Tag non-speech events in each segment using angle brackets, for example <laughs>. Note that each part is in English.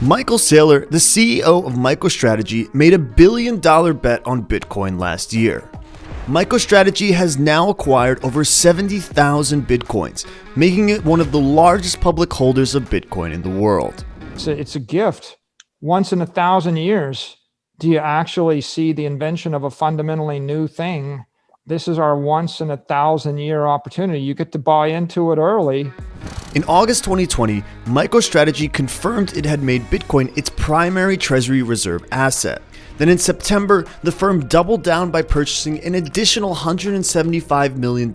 Michael Saylor, the CEO of MicroStrategy, made a billion dollar bet on Bitcoin last year. MicroStrategy has now acquired over 70,000 Bitcoins, making it one of the largest public holders of Bitcoin in the world. It's a, it's a gift. Once in a thousand years, do you actually see the invention of a fundamentally new thing? This is our once in a thousand year opportunity. You get to buy into it early in August 2020, MicroStrategy confirmed it had made Bitcoin its primary treasury reserve asset. Then in September, the firm doubled down by purchasing an additional $175 million of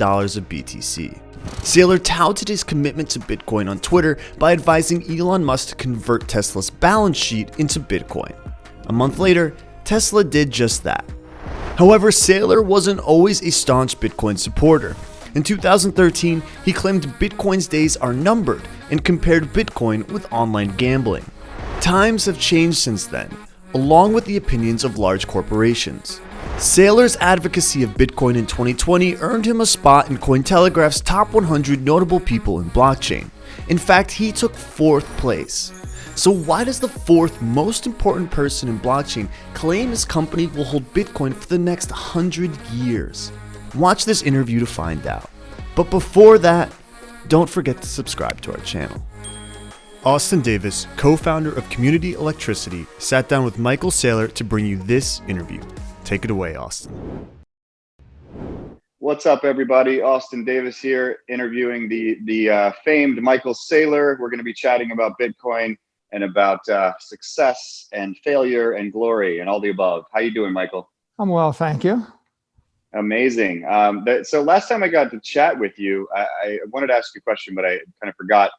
BTC. Saylor touted his commitment to Bitcoin on Twitter by advising Elon Musk to convert Tesla's balance sheet into Bitcoin. A month later, Tesla did just that. However, Saylor wasn't always a staunch Bitcoin supporter. In 2013, he claimed Bitcoin's days are numbered and compared Bitcoin with online gambling. Times have changed since then, along with the opinions of large corporations. Saylor's advocacy of Bitcoin in 2020 earned him a spot in Cointelegraph's top 100 notable people in blockchain. In fact, he took fourth place. So why does the fourth most important person in blockchain claim his company will hold Bitcoin for the next 100 years? Watch this interview to find out. But before that, don't forget to subscribe to our channel. Austin Davis, co-founder of Community Electricity, sat down with Michael Saylor to bring you this interview. Take it away, Austin. What's up, everybody? Austin Davis here, interviewing the the uh, famed Michael Saylor. We're going to be chatting about Bitcoin and about uh, success and failure and glory and all the above. How you doing, Michael? I'm well, thank you. Amazing. Um, so last time I got to chat with you, I, I, wanted to ask you a question, but I kind of forgot.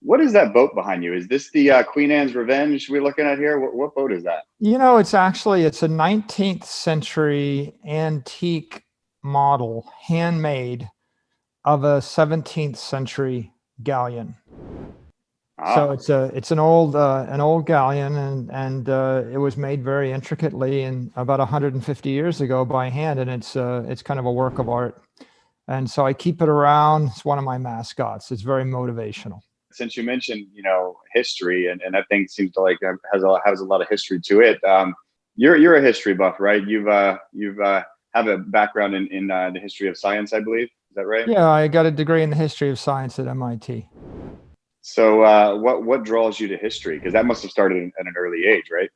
What is that boat behind you? Is this the uh, Queen Anne's Revenge we're looking at here? What, what boat is that? You know, it's actually, it's a 19th century antique model, handmade of a 17th century galleon. So ah. it's a it's an old uh, an old galleon and and uh, it was made very intricately and about 150 years ago by hand and it's uh, it's kind of a work of art. And so I keep it around. It's one of my mascots. It's very motivational. Since you mentioned you know history and, and that thing seems to like has a has a lot of history to it. Um, you're you're a history buff, right? You've uh, you've uh, have a background in in uh, the history of science, I believe. Is that right? Yeah, I got a degree in the history of science at MIT. So uh, what what draws you to history? Because that must have started at an early age, right?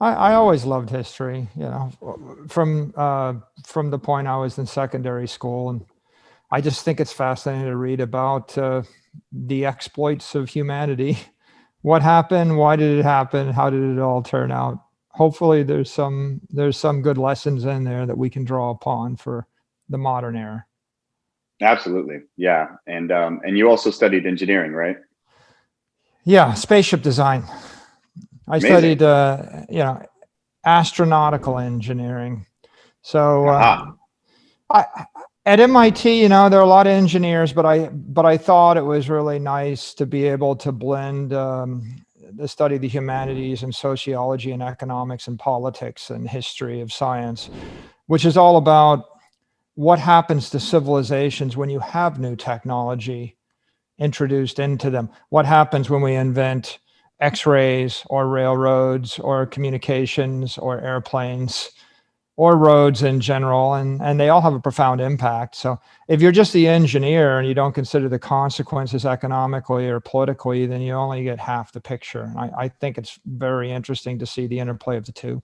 I, I always loved history, you know, from uh, from the point I was in secondary school, and I just think it's fascinating to read about uh, the exploits of humanity. <laughs> What happened? Why did it happen? How did it all turn out? Hopefully, there's some there's some good lessons in there that we can draw upon for the modern era. Absolutely. Yeah. And, um, and you also studied engineering, right? Yeah. Spaceship design. I Amazing. studied, uh, you know, astronautical engineering. So, uh, I, at MIT, you know, there are a lot of engineers, but I, but I thought it was really nice to be able to blend, um, the study of the humanities and sociology and economics and politics and history of science, which is all about what happens to civilizations when you have new technology introduced into them? What happens when we invent x-rays or railroads or communications or airplanes or roads in general? And and they all have a profound impact. So if you're just the engineer and you don't consider the consequences economically or politically then you only get half the picture. I, I think it's very interesting to see the interplay of the two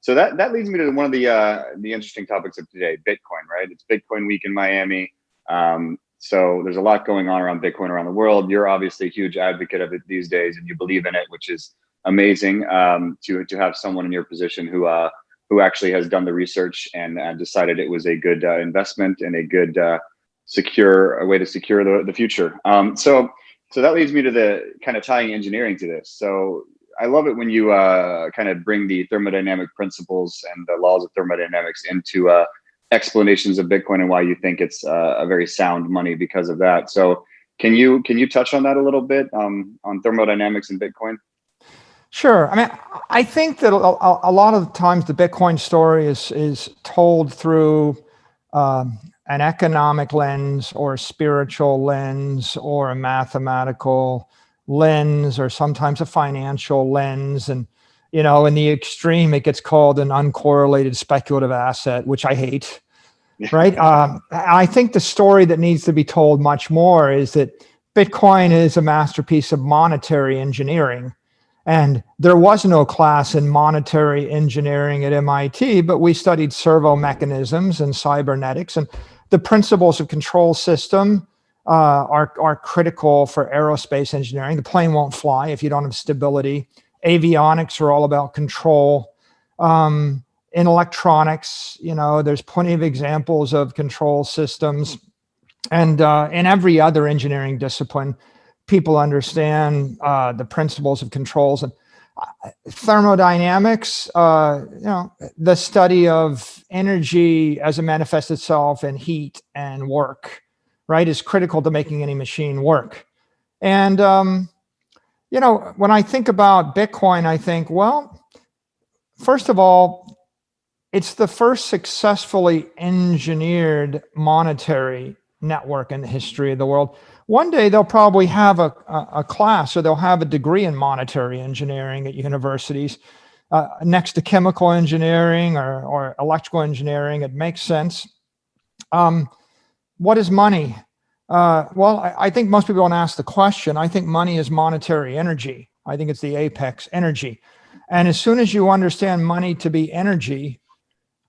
so that that leads me to one of the uh, the interesting topics of today, Bitcoin. Right? It's Bitcoin week in Miami. Um, so there's a lot going on around Bitcoin around the world. You're obviously a huge advocate of it these days, and you believe in it, which is amazing. Um, to to have someone in your position who uh, who actually has done the research and uh, decided it was a good uh, investment and a good uh, secure a way to secure the the future. Um, so so that leads me to the kind of tying engineering to this. So I love it when you uh, kind of bring the thermodynamic principles and the laws of thermodynamics into uh, explanations of Bitcoin and why you think it's uh, a very sound money because of that. So can you can you touch on that a little bit um, on thermodynamics and Bitcoin? Sure. I mean, I think that a, a lot of times the Bitcoin story is is told through um, an economic lens or a spiritual lens or a mathematical lens or sometimes a financial lens. And, you know, in the extreme, it gets called an uncorrelated speculative asset, which I hate. right. Um, I think the story that needs to be told much more is that Bitcoin is a masterpiece of monetary engineering. And there was no class in monetary engineering at MIT, but we studied servo mechanisms and cybernetics and the principles of control system uh, are, are critical for aerospace engineering. The plane won't fly if you don't have stability. Avionics are all about control. Um, in electronics, you know, there's plenty of examples of control systems. And uh, in every other engineering discipline, people understand uh, the principles of controls. And uh, thermodynamics, uh, you know, the study of energy as it manifests itself in heat and work right, is critical to making any machine work. And, um, you know, when I think about Bitcoin, I think, well, first of all, it's the first successfully engineered monetary network in the history of the world. One day they'll probably have a, a, class or they'll have a degree in monetary engineering at universities uh, next to chemical engineering or, or electrical engineering. It makes sense. Um, what is money? Uh, well, I, I, think most people don't ask the question. I think money is monetary energy. I think it's the apex energy. And as soon as you understand money to be energy,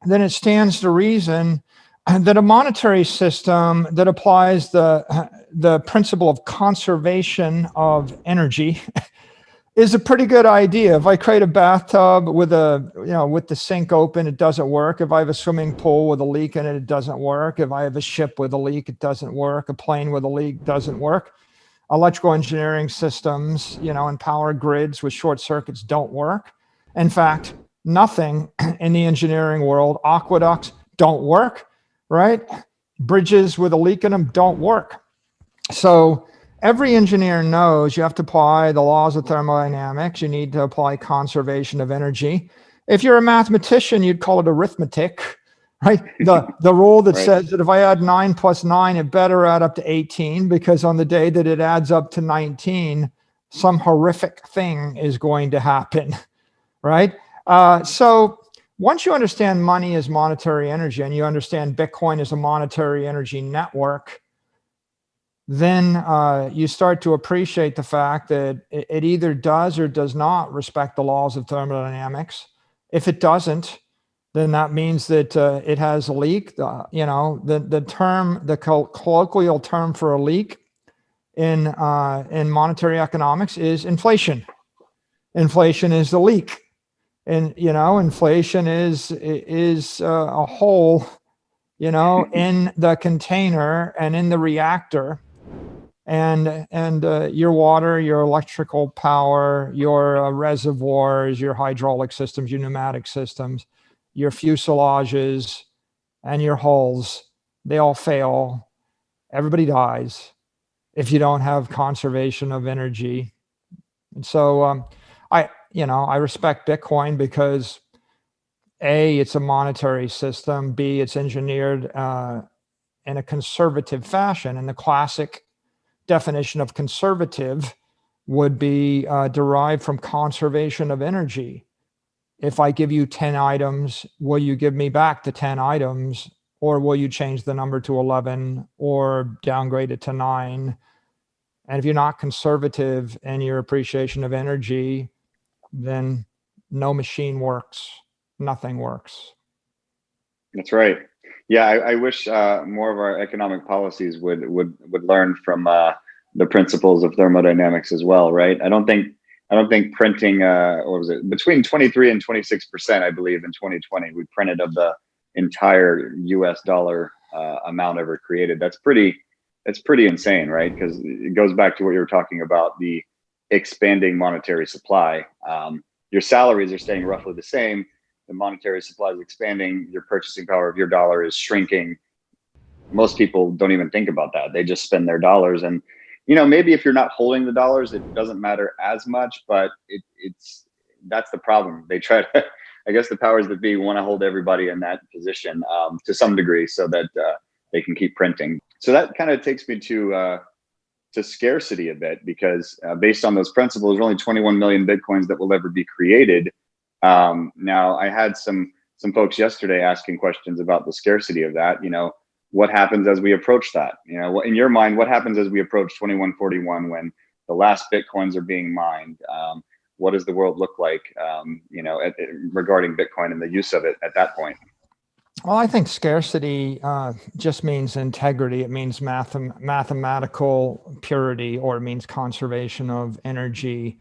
then it stands to reason <clears throat> that a monetary system that applies the, the principle of conservation of energy <laughs> is a pretty good idea. If I create a bathtub with a, you know, with the sink open, it doesn't work. If I have a swimming pool with a leak in it, it doesn't work. If I have a ship with a leak, it doesn't work. A plane with a leak doesn't work. Electrical engineering systems, you know, and power grids with short circuits don't work. In fact, nothing <clears throat> in the engineering world, aqueducts don't work, right? Bridges with a leak in them don't work. So every engineer knows you have to apply the laws of thermodynamics. You need to apply conservation of energy. If you're a mathematician, you'd call it arithmetic, <laughs> right? The, <laughs> the rule that right. says that if I add nine plus nine, it better add up to 18 because on the day that it adds up to 19, some horrific thing is going to happen, <laughs> right? Uh, so once you understand money is monetary energy and you understand Bitcoin is a monetary energy network, then uh, you start to appreciate the fact that it, it, either does or does not respect the laws of thermodynamics. If it doesn't, then that means that uh, it has a leak. The, you know, the, the term, the colloquial term for a leak in, uh, in monetary economics is inflation. Inflation is the leak. And, you know, inflation is, is uh, a hole, you know, <laughs> in the container and in the reactor and and uh, your water, your electrical power, your uh, reservoirs, your hydraulic systems, your pneumatic systems, your fuselages, and your hulls, they all fail. Everybody dies if you don't have conservation of energy. And so um, I, you know, I respect Bitcoin because A, it's a monetary system. B, it's engineered uh, in a conservative fashion. And the classic definition of conservative would be uh, derived from conservation of energy. If I give you 10 items, will you give me back the 10 items or will you change the number to 11 or downgrade it to nine? And if you're not conservative in your appreciation of energy, then no machine works, nothing works. That's right. Yeah, I, I wish uh, more of our economic policies would would would learn from uh, the principles of thermodynamics as well, right? I don't think I don't think printing uh, what was it between 23 and 26 percent, I believe, in 2020 we printed of the entire U.S. dollar uh, amount ever created. That's pretty that's pretty insane, right? Because it goes back to what you were talking about the expanding monetary supply. Um, your salaries are staying roughly the same the monetary supply is expanding, your purchasing power of your dollar is shrinking. Most people don't even think about that. They just spend their dollars. And, you know, maybe if you're not holding the dollars, it doesn't matter as much, but it, it's, that's the problem. They try to, <laughs> I guess the powers that be want to hold everybody in that position um, to some degree so that uh, they can keep printing. So that kind of takes me to uh, to scarcity a bit because uh, based on those principles, there are only 21 million bitcoins that will ever be created. Um, now, I had some some folks yesterday asking questions about the scarcity of that. You know, what happens as we approach that? You know, in your mind, what happens as we approach 2141 when the last bitcoins are being mined? Um, what does the world look like? Um, you know, at, regarding Bitcoin and the use of it at that point. Well, I think scarcity uh, just means integrity. It means math mathematical purity, or it means conservation of energy.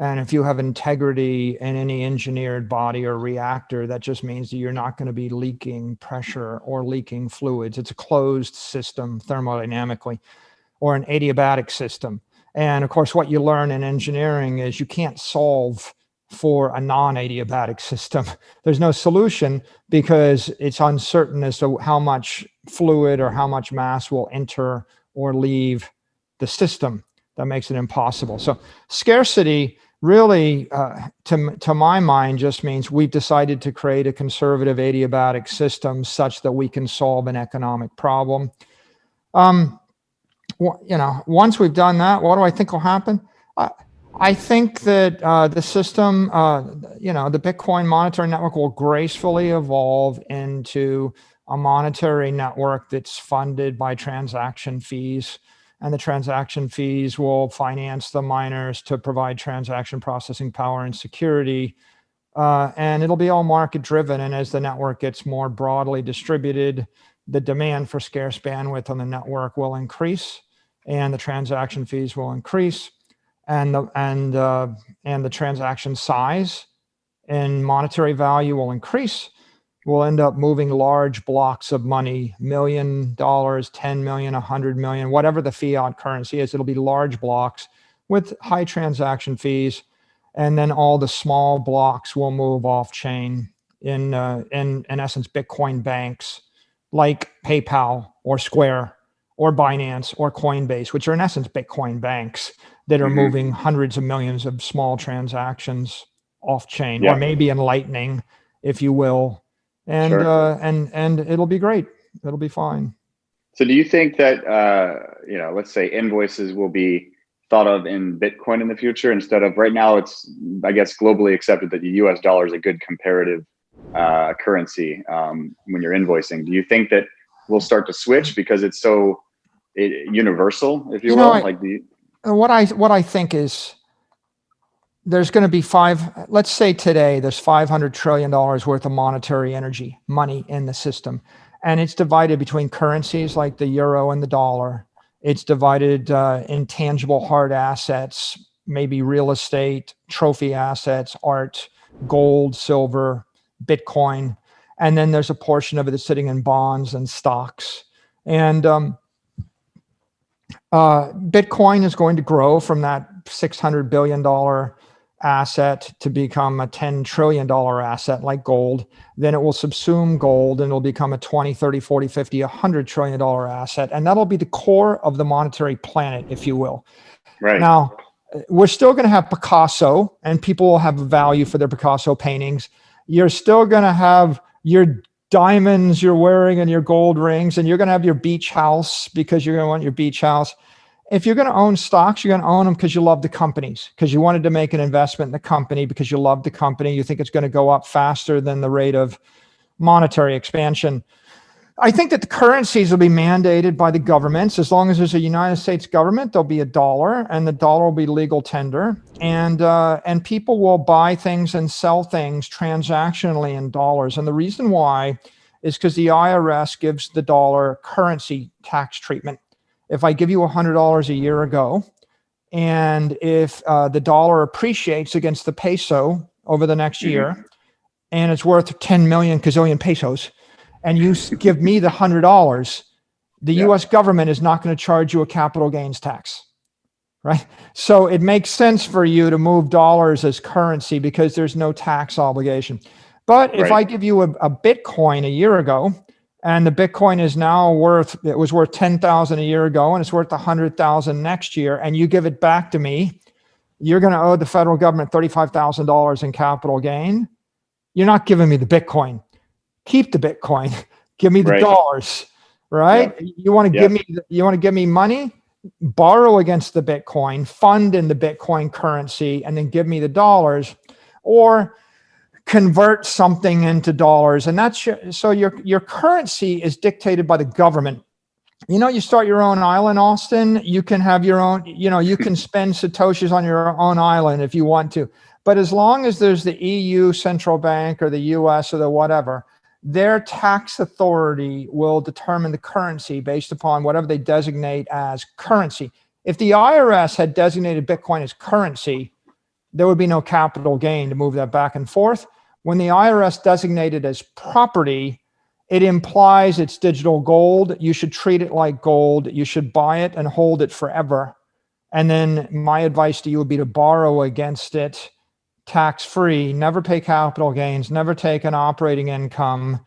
And if you have integrity in any engineered body or reactor, that just means that you're not going to be leaking pressure or leaking fluids. It's a closed system thermodynamically, or an adiabatic system. And of course, what you learn in engineering is you can't solve for a non-adiabatic system. <laughs> There's no solution because it's uncertain as to how much fluid or how much mass will enter or leave the system. That makes it impossible. So scarcity really, uh, to, to my mind, just means we've decided to create a conservative adiabatic system such that we can solve an economic problem. Um, you know, once we've done that, what do I think will happen? I I think that uh, the system, uh, you know, the Bitcoin monetary network will gracefully evolve into a monetary network that's funded by transaction fees. And the transaction fees will finance the miners to provide transaction processing power and security. Uh, and it'll be all market driven. And as the network gets more broadly distributed, the demand for scarce bandwidth on the network will increase and the transaction fees will increase and the and uh, and the transaction size and monetary value will increase we'll end up moving large blocks of money million dollars 10 million 100 million whatever the fiat currency is it'll be large blocks with high transaction fees and then all the small blocks will move off chain in uh, in in essence bitcoin banks like paypal or square or binance or coinbase which are in essence bitcoin banks that are mm -hmm. moving hundreds of millions of small transactions off chain yeah. or maybe in lightning if you will and sure. uh, and and it'll be great. It'll be fine. So do you think that uh, you know let's say invoices will be thought of in bitcoin in the future instead of right now it's i guess globally accepted that the us dollar is a good comparative uh, currency um, when you're invoicing. Do you think that we'll start to switch because it's so it, universal if you, you will? know, like the what I what I think is there's going to be five, let's say today there's $500 trillion worth of monetary energy, money in the system. And it's divided between currencies like the euro and the dollar. It's divided uh, in tangible hard assets, maybe real estate, trophy assets, art, gold, silver, Bitcoin. And then there's a portion of it that's sitting in bonds and stocks. And um, uh, Bitcoin is going to grow from that $600 billion asset to become a $10 trillion asset like gold. Then it will subsume gold and it'll become a 20, 30, 40, 50, $100 trillion asset. And that'll be the core of the monetary planet, if you will. Right. Now, we're still going to have Picasso and people will have value for their Picasso paintings. You're still going to have your diamonds you're wearing and your gold rings and you're going to have your beach house because you're going to want your beach house if you're going to own stocks, you're going to own them because you love the companies, because you wanted to make an investment in the company, because you love the company. You think it's going to go up faster than the rate of monetary expansion. I think that the currencies will be mandated by the governments. As long as there's a United States government, there'll be a dollar and the dollar will be legal tender. And, uh, and people will buy things and sell things transactionally in dollars. And the reason why is because the IRS gives the dollar currency tax treatment if I give you $100 a year ago, and if uh, the dollar appreciates against the peso over the next mm -hmm. year, and it's worth 10 million gazillion pesos, and you give me the $100, the yeah. US government is not going to charge you a capital gains tax, right? So it makes sense for you to move dollars as currency because there's no tax obligation. But if right. I give you a, a Bitcoin a year ago, and the Bitcoin is now worth, it was worth 10,000 a year ago and it's worth 100,000 next year. And you give it back to me, you're going to owe the federal government $35,000 in capital gain. You're not giving me the Bitcoin. Keep the Bitcoin. <laughs> give me the right. dollars, right? Yeah. You want to yeah. give me, you want to give me money? borrow against the Bitcoin, fund in the Bitcoin currency, and then give me the dollars, or convert something into dollars. And that's your, so your, your currency is dictated by the government. You know, you start your own island, Austin, you can have your own, you know, you can <laughs> spend Satoshis on your own island if you want to. But as long as there's the EU central bank or the US or the whatever, their tax authority will determine the currency based upon whatever they designate as currency. If the IRS had designated Bitcoin as currency, there would be no capital gain to move that back and forth. When the IRS designated as property, it implies it's digital gold. You should treat it like gold. You should buy it and hold it forever. And then my advice to you would be to borrow against it tax free, never pay capital gains, never take an operating income.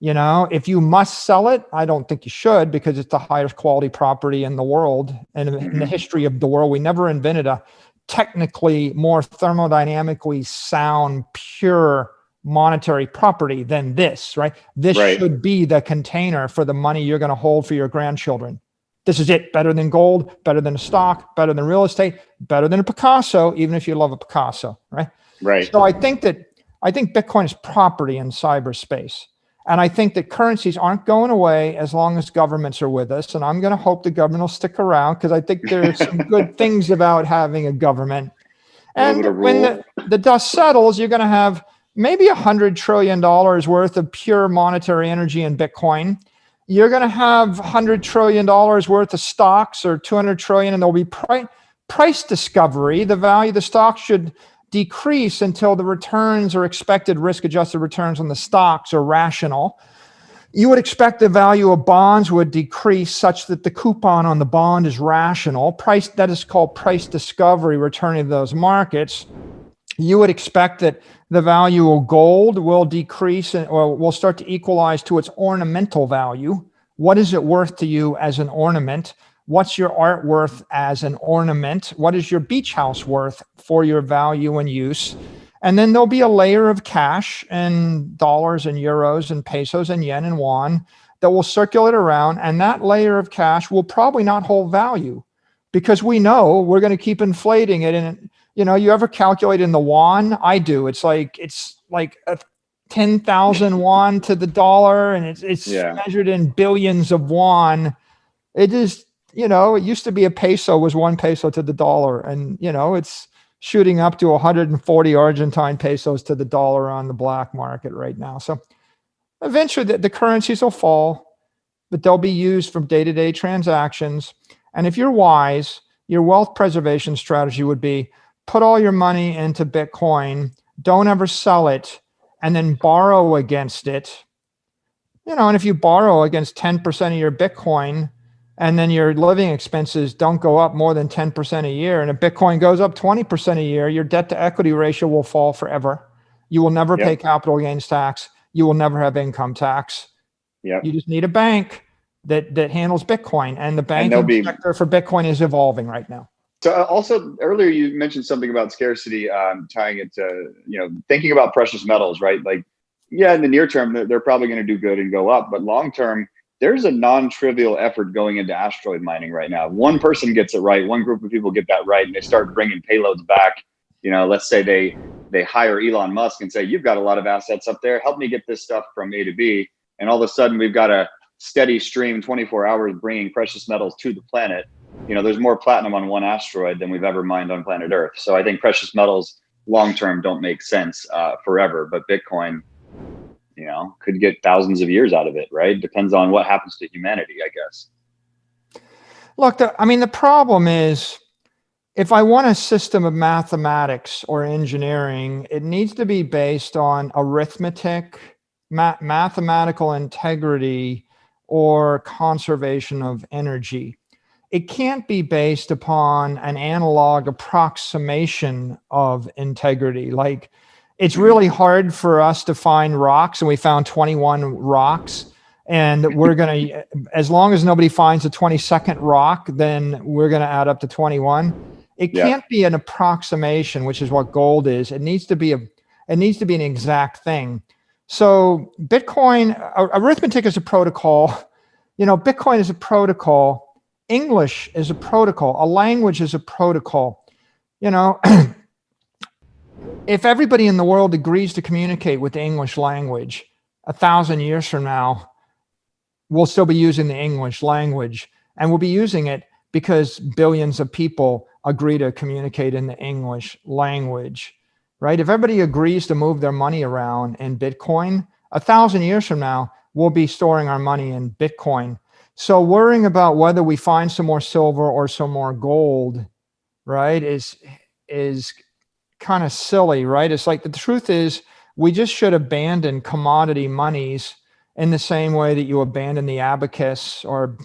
You know, if you must sell it, I don't think you should because it's the highest quality property in the world and in the mm-hmm. history of the world. We never invented a technically more thermodynamically sound, pure monetary property than this, right? This right. should be the container for the money you're going to hold for your grandchildren. This is it. Better than gold, better than a stock, better than real estate, better than a Picasso, even if you love a Picasso, right? Right. So I think that I think Bitcoin is property in cyberspace. And I think that currencies aren't going away as long as governments are with us. And I'm going to hope the government will stick around because I think there's some <laughs> good things about having a government. And when the, the dust settles, you're going to have maybe a hundred trillion dollars worth of pure monetary energy in Bitcoin. You're going to have hundred trillion dollars worth of stocks or 200 trillion, and there'll be price price discovery. The value of the stock should decrease until the returns or expected risk adjusted returns on the stocks are rational. You would expect the value of bonds would decrease such that the coupon on the bond is rational. Price that is called price discovery returning to those markets. You would expect that the value of gold will decrease or will start to equalize to its ornamental value. What is it worth to you as an ornament? What's your art worth as an ornament? What is your beach house worth for your value and use? And then there'll be a layer of cash and dollars and euros and pesos and yen and yuan that will circulate around. And that layer of cash will probably not hold value because we know we're going to keep inflating it. And, you know, you ever calculate in the yuan? I do. It's like, it's like a 10,000 yuan to the dollar and it's, it's yeah. measured in billions of yuan. It is you know, it used to be a peso was one peso to the dollar. And, you know, it's shooting up to 140 Argentine pesos to the dollar on the black market right now. So eventually the, the currencies will fall, but they'll be used from day-to-day -day transactions. And if you're wise, your wealth preservation strategy would be put all your money into Bitcoin, don't ever sell it, and then borrow against it. You know, and if you borrow against 10% of your Bitcoin, and then your living expenses don't go up more than 10% a year, and if Bitcoin goes up 20% a year, your debt to equity ratio will fall forever. You will never yep. pay capital gains tax. You will never have income tax. Yeah. You just need a bank that that handles Bitcoin, and the banking be, sector for Bitcoin is evolving right now. So uh, also earlier you mentioned something about scarcity, um, tying it to you know thinking about precious metals, right? Like, yeah, in the near term they're probably going to do good and go up, but long term there's a non-trivial effort going into asteroid mining right now. One person gets it right, one group of people get that right, and they start bringing payloads back. You know, let's say they they hire Elon Musk and say, "You've got a lot of assets up there. Help me get this stuff from A to B." And all of a sudden, we've got a steady stream, 24 hours, bringing precious metals to the planet. You know, there's more platinum on one asteroid than we've ever mined on planet Earth. So I think precious metals long term don't make sense uh, forever, but Bitcoin you know could get thousands of years out of it right? Depends on what happens to humanity i guess. Look the, i mean the problem is if i want a system of mathematics or engineering it needs to be based on arithmetic ma mathematical integrity or conservation of energy it can't be based upon an analog approximation of integrity. Like it's hmm. really hard for us to find rocks and we found 21 rocks and <laughs> we're going to as long as nobody finds a 22nd rock then we're going to add up to 21 it yeah. can't be an approximation which is what gold is. It needs to be a it needs to be an exact thing. So bitcoin arithmetic is a protocol. <laughs> You know bitcoin is a protocol English is a protocol. A language is a protocol. You know, <clears throat> if everybody in the world agrees to communicate with the English language, a thousand years from now, we'll still be using the English language and we'll be using it because billions of people agree to communicate in the English language, right? If everybody agrees to move their money around in Bitcoin, a thousand years from now, we'll be storing our money in Bitcoin. So worrying about whether we find some more silver or some more gold, right, is, is kind of silly, right? It's like the truth is we just should abandon commodity monies in the same way that you abandon the abacus or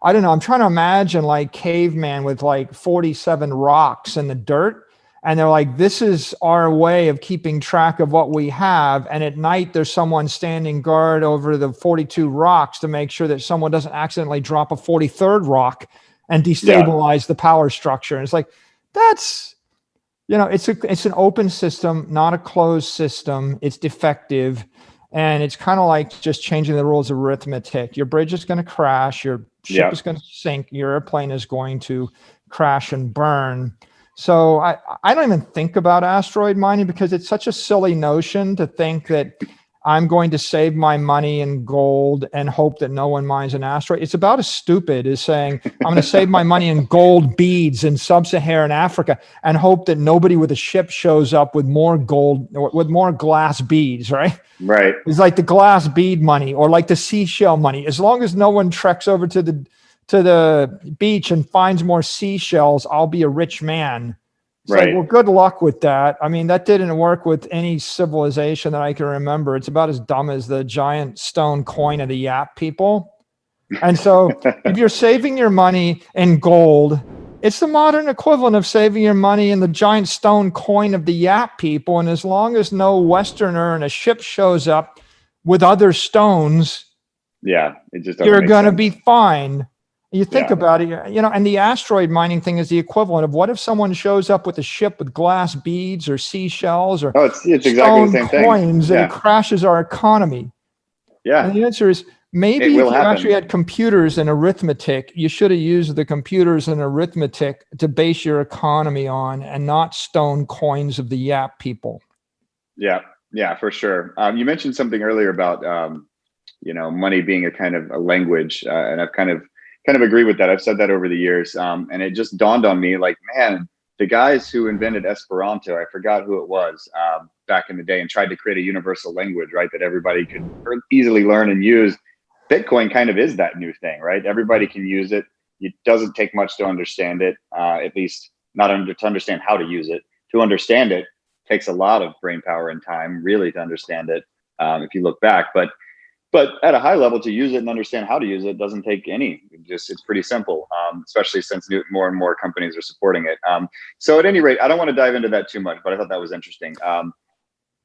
I don't know. I'm trying to imagine like caveman with like 47 rocks in the dirt. And they're like, this is our way of keeping track of what we have. And at night, there's someone standing guard over the 42 rocks to make sure that someone doesn't accidentally drop a 43rd rock and destabilize yeah. the power structure. And it's like, that's, you know, it's a, it's an open system, not a closed system. It's defective. And it's kind of like just changing the rules of arithmetic. Your bridge is going to crash. Your ship yeah. is going to sink. Your airplane is going to crash and burn. So I, I don't even think about asteroid mining because it's such a silly notion to think that I'm going to save my money in gold and hope that no one mines an asteroid. It's about as stupid as saying, I'm going to save my money in gold beads in sub-Saharan Africa and hope that nobody with a ship shows up with more gold, with more glass beads, right? Right. It's like the glass bead money or like the seashell money. As long as no one treks over to the, to the beach and finds more seashells, I'll be a rich man. It's right. Like, well, good luck with that. I mean, that didn't work with any civilization that I can remember. It's about as dumb as the giant stone coin of the Yap people. And so <laughs> if you're saving your money in gold, it's the modern equivalent of saving your money in the giant stone coin of the Yap people. And as long as no Westerner and a ship shows up with other stones, yeah, it just you're going to be fine. You think yeah. about it, you know, and the asteroid mining thing is the equivalent of what if someone shows up with a ship with glass beads or seashells or oh, it's, it's exactly the same coins thing. Yeah. and it crashes our economy. Yeah. And the answer is maybe if you happen. actually had computers and arithmetic, you should have used the computers and arithmetic to base your economy on and not stone coins of the Yap people. Yeah, yeah, for sure. Um, you mentioned something earlier about, um, you know, money being a kind of a language, uh, and I've kind of kind of agree with that. I've said that over the years. Um, and it just dawned on me like, man, the guys who invented Esperanto, I forgot who it was um, back in the day and tried to create a universal language, right? That everybody could easily learn and use. Bitcoin kind of is that new thing, right? Everybody can use it. It doesn't take much to understand it, uh, at least not under, to understand how to use it. To understand it takes a lot of brain power and time, really, to understand it. Um, if you look back, but but at a high level to use it and understand how to use it doesn't take any it just it's pretty simple um, especially since more and more companies are supporting it um, so at any rate i don't want to dive into that too much but i thought that was interesting um,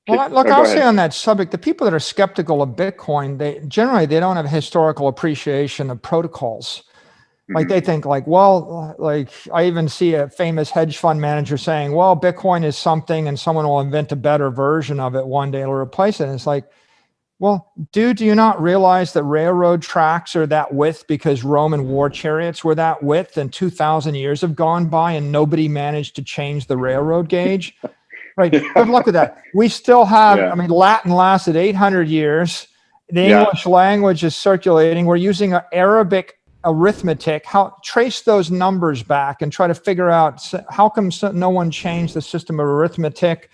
well, look, oh, I'll say on that subject, the people that are skeptical of Bitcoin, they generally they don't have historical appreciation of protocols. Like mm -hmm. they think like, well, like I even see a famous hedge fund manager saying, well, Bitcoin is something and someone will invent a better version of it one day, it'll replace it. And it's like, well, dude, do you not realize that railroad tracks are that width because Roman war chariots were that width and 2000 years have gone by and nobody managed to change the railroad gauge? <laughs> right. Good luck with that. We still have, yeah. I mean, Latin lasted 800 years. The yeah. English language is circulating. We're using Arabic arithmetic. How trace those numbers back and try to figure out how come no one changed the system of arithmetic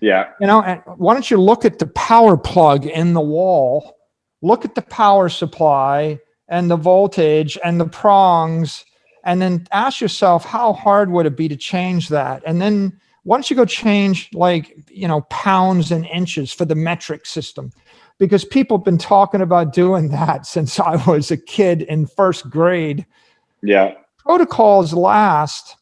yeah. You know, and why don't you look at the power plug in the wall, look at the power supply and the voltage and the prongs, and then ask yourself, how hard would it be to change that? And then why don't you go change like, you know, pounds and inches for the metric system? Because people have been talking about doing <laughs> that since I was a kid in first grade. Yeah. Protocols last,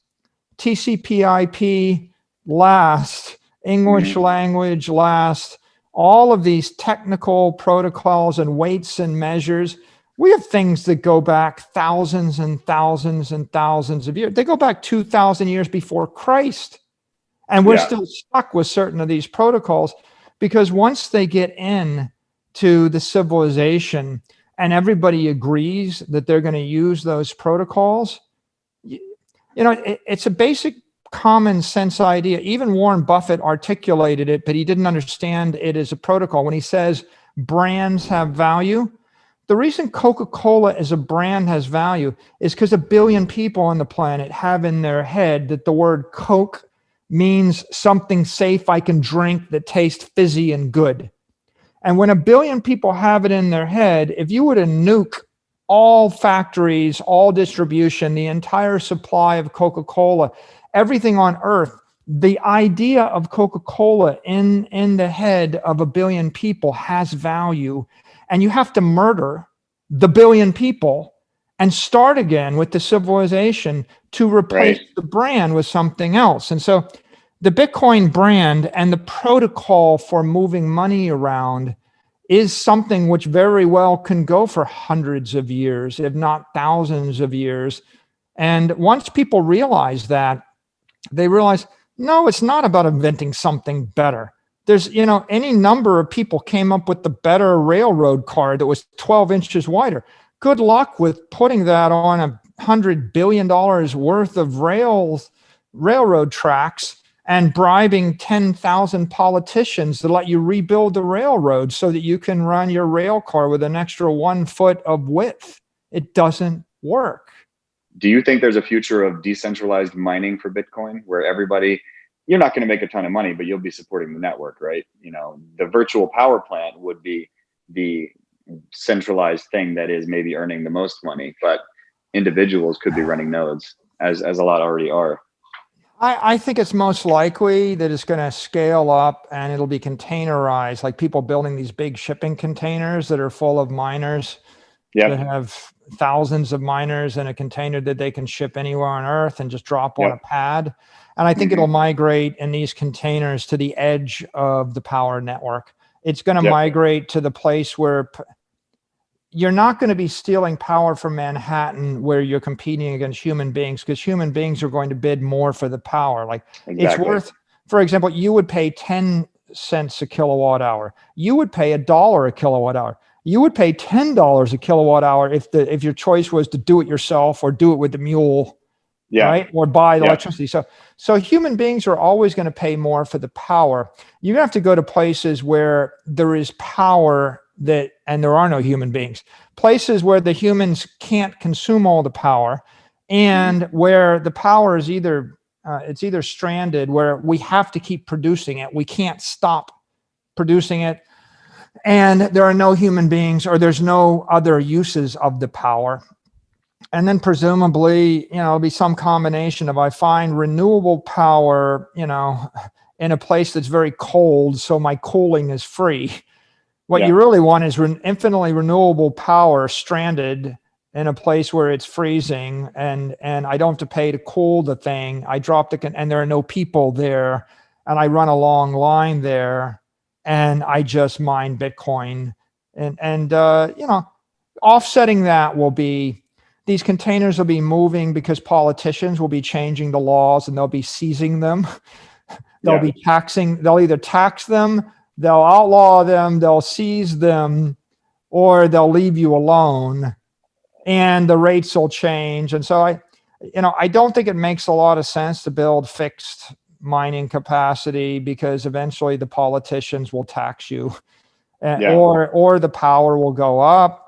TCP IP last, English mm -hmm. language last, all of these technical protocols and weights and measures. We have things that go back thousands and thousands and thousands of years. They go back 2,000 years before Christ. And we're yeah. still stuck with certain of these protocols because once they get in to the civilization and everybody agrees that they're going to use those protocols, you, know, it, it's a basic common sense idea. Even Warren Buffett articulated it, but he didn't understand it as a protocol. When he says brands have value, the reason Coca-Cola as a brand has value is because a billion people on the planet have in their head that the word Coke means something safe I can drink that tastes fizzy and good. And when a billion people have it in their head, if you were to nuke all factories, all distribution, the entire supply of Coca-Cola, everything on earth, the idea of Coca-Cola in, in the head of a billion people has value. And you have to murder the billion people and start again with the civilization to replace right. the brand with something else. And so the Bitcoin brand and the protocol for moving money around is something which very well can go for hundreds of years, if not thousands of years. And once people realize that, they realize, no, it's not about inventing something better. There's, you know, any number of people came up with the better railroad car that was 12 inches wider. Good luck with putting that on a hundred billion dollars worth of rails, railroad tracks and bribing 10,000 politicians to let you rebuild the railroad so that you can run your rail car with an extra one foot of width. It doesn't work. Do you think there's a future of decentralized mining for Bitcoin where everybody, you're not going to make a ton of money, but you'll be supporting the network, right? You know, the virtual power plant would be the centralized thing that is maybe earning the most money, but individuals could be running nodes as, as a lot already are. I, I think it's most likely that it's going to scale up and it'll be containerized, like people building these big shipping containers that are full of miners yep. that have thousands of miners in a container that they can ship anywhere on earth and just drop yep. on a pad. And I think it'll mm-hmm. migrate in these containers to the edge of the power network. It's going to yep. migrate to the place where you're not going to be stealing power from Manhattan where you're competing against human beings because human beings are going to bid more for the power. Like exactly. it's worth, for example, you would pay 10 cents a kilowatt hour. You would pay a dollar a kilowatt hour. You would pay $10 a kilowatt hour if the if your choice was to do it yourself or do it with the mule, yeah. right? Or buy the yeah. electricity. So so human beings are always going to pay more for the power. You have to go to places where there is power that, and there are no human beings, places where the humans can't consume all the power and where the power is either, uh, it's either stranded where we have to keep producing it. We can't stop producing it. And there are no human beings or there's no other uses of the power. And then presumably, you know, it'll be some combination of I find renewable power, you know, in a place that's very cold, so my cooling is free what yeah. you really want is re infinitely renewable power stranded in a place where it's freezing and and I don't have to pay to cool the thing. I drop the and there are no people there and I run a long line there and I just mine Bitcoin and and uh, you know offsetting that will be these containers will be moving because politicians will be changing the laws and they'll be seizing them. <laughs> they'll yeah. be taxing. They'll either tax them they'll outlaw them, they'll seize them, or they'll leave you alone and the rates will change. And so I, you know, I don't think it makes a lot of sense to build fixed mining capacity because eventually the politicians will tax you yeah. or, or the power will go up.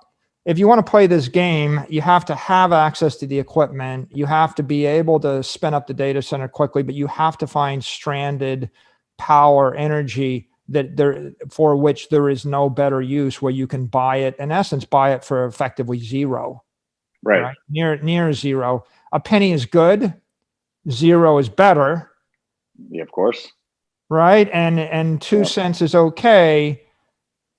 If you want to play this game, you have to have access to the equipment. You have to be able to spin up the data center quickly, but you have to find stranded power energy that there for which there is no better use where you can buy it in essence buy it for effectively zero right, right? near near zero a penny is good zero is better yeah of course right and and two yeah. cents is okay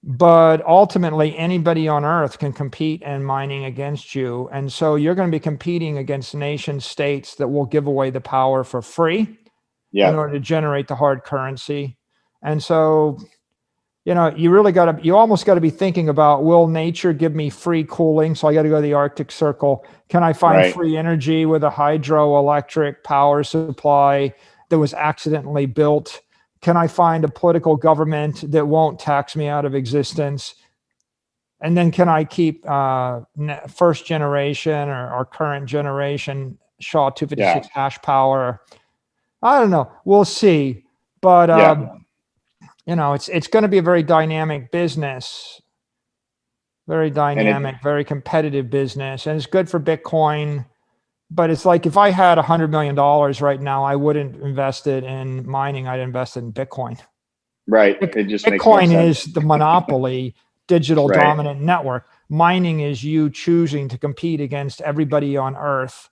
but ultimately anybody on earth can compete in mining against you and so you're going to be competing against nation states that will give away the power for free yeah. in order to generate the hard currency and so, you know, you really got to, you almost got to be thinking about, will nature give me free cooling? So I got to go to the Arctic Circle. Can I find right. free energy with a hydroelectric power supply that was accidentally built? Can I find a political government that won't tax me out of existence? and then can I keep uh, first generation or, or current generation SHA 256 yeah. hash power? I don't know. We'll see. But um, you know, it's it's going to be a very dynamic business, very dynamic, it, very competitive business, and it's good for Bitcoin. But it's like if I had a hundred million dollars right now, I wouldn't invest it in mining. I'd invest in Bitcoin. Right. It just Bitcoin is the monopoly digital right. dominant network. Mining is you choosing to compete against everybody on Earth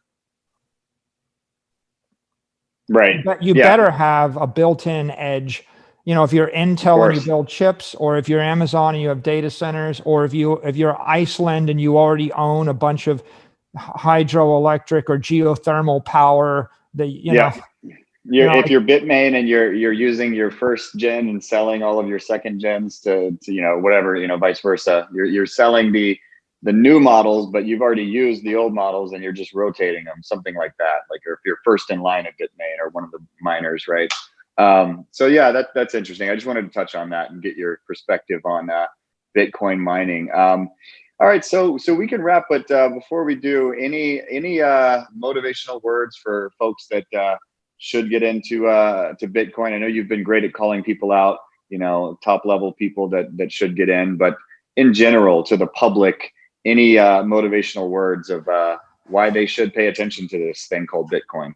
Right. But you yeah. better have a built-in edge. You know, if you're Intel and you build chips, or if you're Amazon and you have data centers, or if you if you're Iceland and you already own a bunch of hydroelectric or geothermal power that you yeah. know. You're, you know, if you're Bitmain and you're you're using your first gen and selling all of your second gens to, to you know whatever you know vice versa, you're you're selling the the new models, but you've already used the old models and you're just rotating them, something like that. Like if you're first in line at Bitmain or one of the miners, right? Um, so yeah, that that's interesting. I just wanted to touch on that and get your perspective on uh, Bitcoin mining. Um, all right, so so we can wrap, but uh, before we do, any any uh, motivational words for folks that uh, should get into uh, to Bitcoin? I know you've been great at calling people out, you know, top level people that that should get in, but in general, to the public, any uh, motivational words of uh, why they should pay attention to this thing called Bitcoin?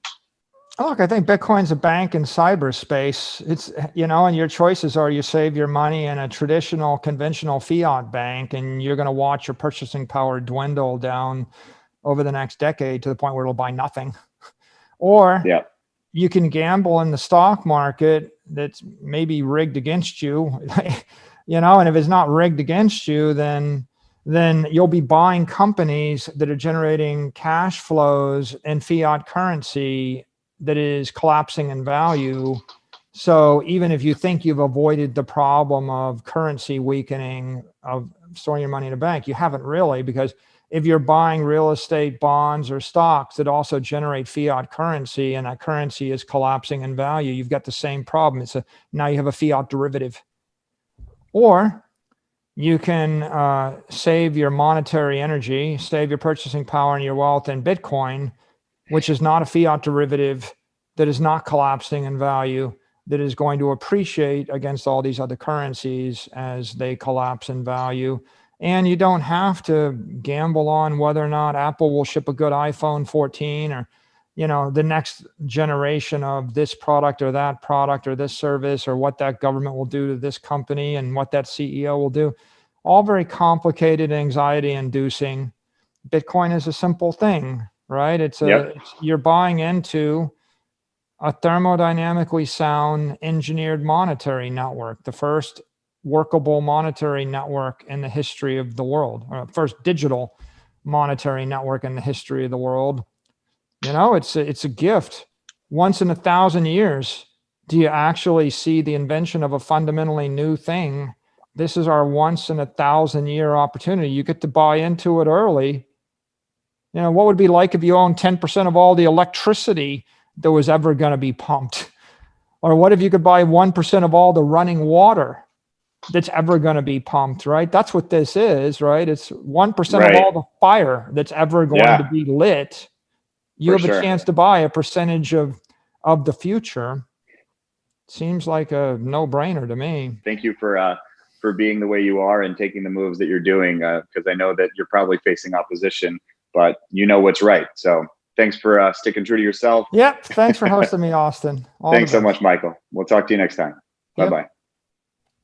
Oh, look, I think Bitcoin's a bank in cyberspace. It's, you know, and your choices are you save your money in a traditional, conventional fiat bank, and you're going to watch your purchasing power dwindle down over the next decade to the point where it'll buy nothing. <laughs> or yeah. you can gamble in the stock market that's maybe rigged against you, <laughs> you know, and if it's not rigged against you, then then you'll be buying companies that are generating cash flows in fiat currency that is collapsing in value. So even if you think you've avoided the problem of currency weakening of storing your money in a bank, you haven't really because if you're buying real estate bonds or stocks that also generate fiat currency and that currency is collapsing in value, you've got the same problem. It's a now you have a fiat derivative. Or you can uh, save your monetary energy, save your purchasing power and your wealth in Bitcoin, which is not a fiat derivative that is not collapsing in value, that is going to appreciate against all these other currencies as they collapse in value. And you don't have to gamble on whether or not Apple will ship a good iPhone 14 or you know, the next generation of this product or that product or this service or what that government will do to this company and what that CEO will do. All very complicated, anxiety inducing. Bitcoin is a simple thing, right? It's a, yep. it's, you're buying into a thermodynamically sound engineered monetary network, the first workable monetary network in the history of the world, or first digital monetary network in the history of the world you know, it's a, it's a gift. Once in a thousand years, do you actually see the invention of a fundamentally new thing? This is our once in a thousand year opportunity. You get to buy into it early. You know, what would it be like if you owned 10% of all the electricity that was ever going to be pumped? Or what if you could buy 1% of all the running water that's ever going to be pumped, right? That's what this is, right? It's 1% right. of all the fire that's ever going yeah. to be lit you have sure. a chance to buy a percentage of of the future. Seems like a no brainer to me. Thank you for uh, for being the way you are and taking the moves that you're doing because uh, I know that you're probably facing opposition, but you know what's right. So thanks for uh, sticking true to yourself. Yep. Thanks for <laughs> hosting me, Austin. All thanks so much, Michael. We'll talk to you next time. Bye bye.